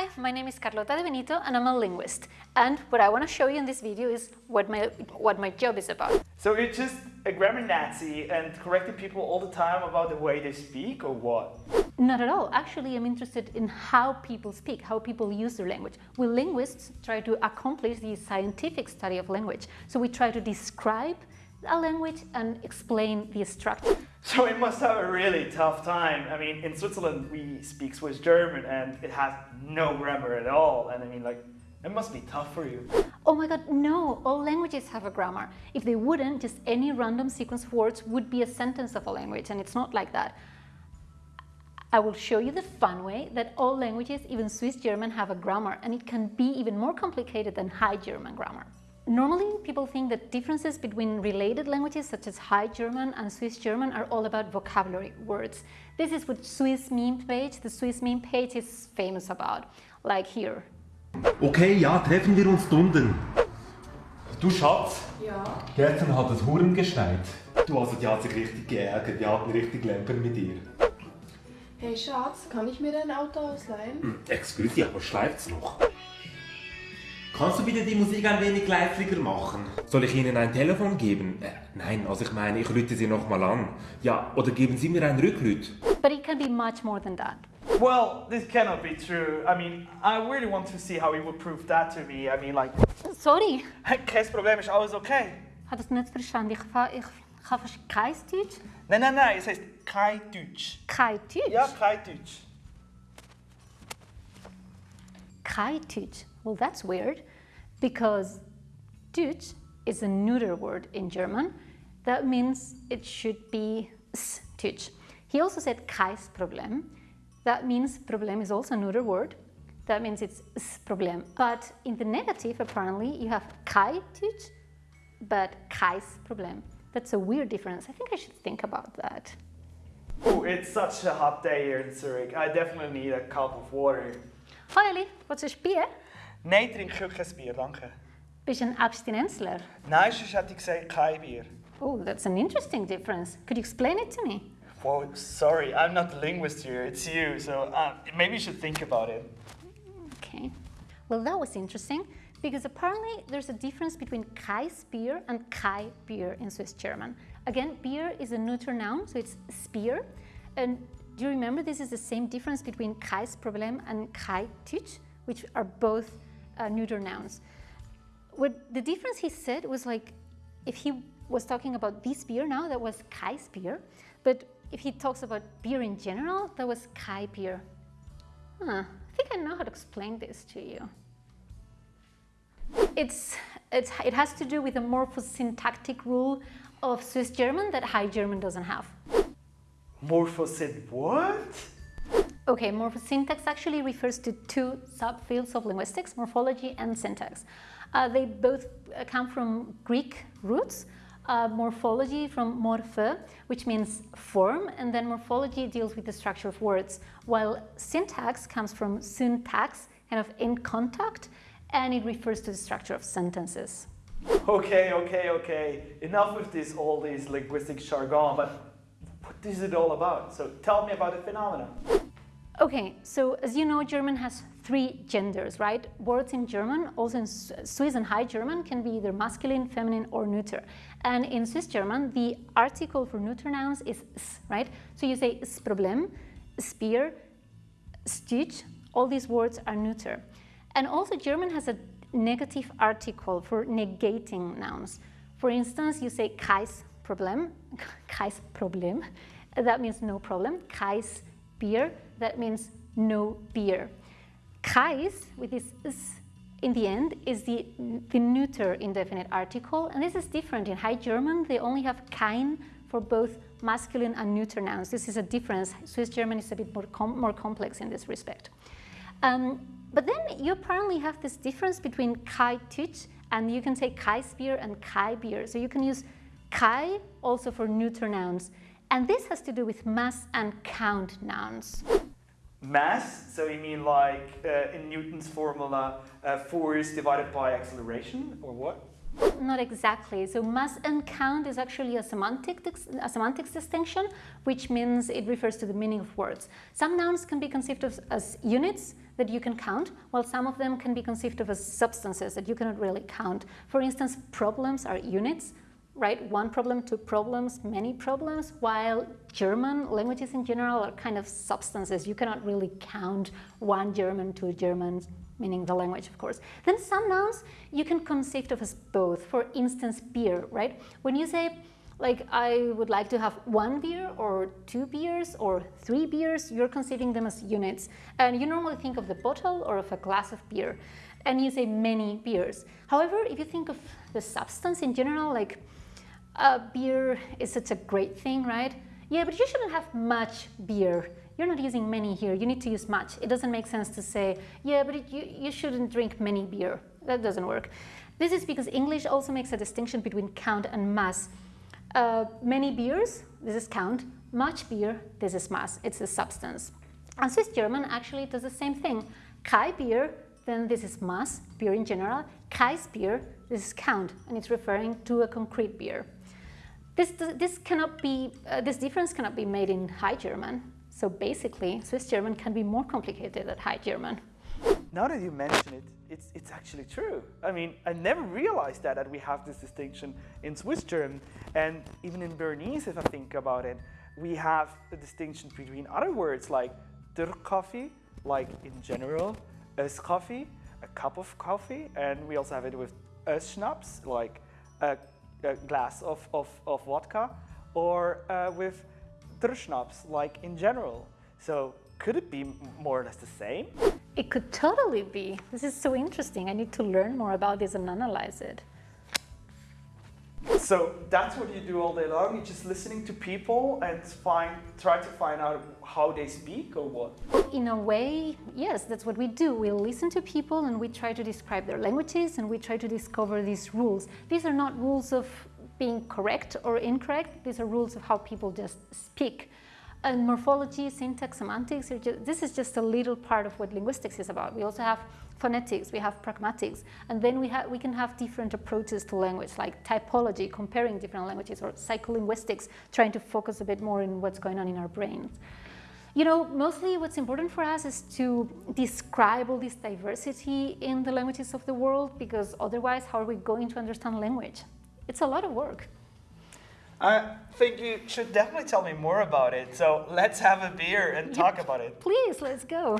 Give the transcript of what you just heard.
Hi, my name is Carlota de Benito and I'm a linguist. And what I want to show you in this video is what my, what my job is about. So you're just a grammar Nazi and correcting people all the time about the way they speak or what? Not at all. Actually, I'm interested in how people speak, how people use their language. We linguists try to accomplish the scientific study of language. So we try to describe a language and explain the structure. So it must have a really tough time. I mean, in Switzerland we speak Swiss German and it has no grammar at all. And I mean, like, it must be tough for you. Oh my god, no! All languages have a grammar. If they wouldn't, just any random sequence of words would be a sentence of a language, and it's not like that. I will show you the fun way that all languages, even Swiss German, have a grammar, and it can be even more complicated than High German grammar. Normally, people think that differences between related languages such as High German and Swiss German are all about vocabulary words. This is what Swiss meme page, the Swiss meme page is famous about, like here. Okay, ja, treffen wir uns unten. Du Schatz, Ja. gestern hat es Huren geschneit. Du, also die hat sich richtig geärgert, die hatten richtig Lämper mit ihr. Hey Schatz, kann ich mir dein Auto ausleihen? Excuse, aber schleift's noch? Kannst du bitte die Musik ein wenig leisiger machen? Soll ich Ihnen ein Telefon geben? Äh, nein, also ich meine, ich rüte Sie nochmal an. Ja, oder geben Sie mir ein Rücklüt? But it can be much more than that. Well, this cannot be true. I mean, I really want to see how he would prove that to me. I mean, like, Sorry, kein Problem, ist alles okay. hat das nicht verstanden. Ich, ich, ich habe kein Deutsch. Nein, nein, nein, es heißt kein Deutsch. Kein Deutsch? Ja, kein Deutsch. Kein Deutsch. Well, that's weird because Deutsch is a neuter word in German. That means it should be s Deutsch. He also said Kais Problem. That means Problem is also a neuter word. That means it's s Problem. But in the negative, apparently, you have kein Deutsch, but Kais Problem. That's a weird difference. I think I should think about that. Oh, it's such a hot day here in Zurich. I definitely need a cup of water. Finally, what's is Bier? Nein, trinke ich kein Bier, danke. Bist du ein Abstinenzler? Nein, sonst hätte ich gesagt kein Bier. Oh, that's an interesting difference. Could you explain it to me? Well, sorry, I'm not the linguist here, it's you, so uh, maybe you should think about it. Okay. Well, that was interesting because apparently there's a difference between Kais beer and Kai beer in Swiss German. Again, beer is a neuter noun, so it's spear. And do you remember this is the same difference between Kais Problem and Kai Tüch, which are both uh, neuter nouns. What the difference he said was like if he was talking about this beer now, that was Kai's beer. But if he talks about beer in general, that was Kai beer. Huh, I think I know how to explain this to you. It's, it's, it has to do with a morphosyntactic rule of Swiss German that High German doesn't have. Morphosyn what? Okay, morphosyntax actually refers to two subfields of linguistics, morphology and syntax. Uh, they both uh, come from Greek roots. Uh, morphology from morphe, which means form, and then morphology deals with the structure of words, while syntax comes from syntax, kind of in contact, and it refers to the structure of sentences. Okay, okay, okay. Enough with this, all these linguistic jargon, but what is it all about? So tell me about the phenomena. Okay, so as you know, German has three genders, right? Words in German, also in Swiss and High German, can be either masculine, feminine, or neuter. And in Swiss German, the article for neuter nouns is s, right? So you say s Problem, spear, stitch, all these words are neuter. And also German has a negative article for negating nouns. For instance, you say kein Problem, kein Problem, that means no problem. Kein beer, that means no beer. Kais, with this s in the end, is the, the neuter indefinite article, and this is different. In High German, they only have kein for both masculine and neuter nouns. This is a difference. Swiss German is a bit more, com more complex in this respect. Um, but then you apparently have this difference between Kai Tüch and you can say Kai Spear and Kai Beer. So you can use Kai also for neuter nouns. And this has to do with mass and count nouns. Mass, so you mean like uh, in Newton's formula, uh, force divided by acceleration, or what? Not exactly. So mass and count is actually a semantic a semantics distinction, which means it refers to the meaning of words. Some nouns can be conceived of as units, that you can count, while some of them can be conceived of as substances that you cannot really count. For instance, problems are units, right? One problem, two problems, many problems, while German languages in general are kind of substances. You cannot really count one German, two Germans, meaning the language, of course. Then some nouns you can conceive of as both. For instance, beer, right? When you say, like, I would like to have one beer or two beers or three beers, you're conceiving them as units. And you normally think of the bottle or of a glass of beer. And you say many beers. However, if you think of the substance in general, like uh, beer is such a great thing, right? Yeah, but you shouldn't have much beer. You're not using many here, you need to use much. It doesn't make sense to say, yeah, but it, you, you shouldn't drink many beer. That doesn't work. This is because English also makes a distinction between count and mass. Uh, many beers, this is count. Much beer, this is mass, it's the substance. And Swiss German actually does the same thing. Kai beer, then this is mass, beer in general. Kais beer, this is count, and it's referring to a concrete beer. This, this, cannot be, uh, this difference cannot be made in High German. So basically, Swiss German can be more complicated than High German. Now that you mention it, it's, it's actually true. I mean, I never realized that, that we have this distinction in Swiss German. And even in Bernese, if I think about it, we have the distinction between other words like der like in general, es coffee, a cup of coffee, and we also have it with es schnapps, like a a glass of, of, of vodka or uh, with der like in general. So could it be more or less the same? It could totally be. This is so interesting. I need to learn more about this and analyze it. So that's what you do all day long. You're just listening to people and find, try to find out how they speak or what? In a way, yes, that's what we do. We listen to people and we try to describe their languages and we try to discover these rules. These are not rules of being correct or incorrect. These are rules of how people just speak. And morphology, syntax, semantics, just, this is just a little part of what linguistics is about. We also have phonetics, we have pragmatics, and then we, have, we can have different approaches to language, like typology, comparing different languages, or psycholinguistics, trying to focus a bit more in what's going on in our brains. You know, mostly what's important for us is to describe all this diversity in the languages of the world, because otherwise, how are we going to understand language? It's a lot of work. I think you should definitely tell me more about it. So let's have a beer and talk about it. Please, let's go.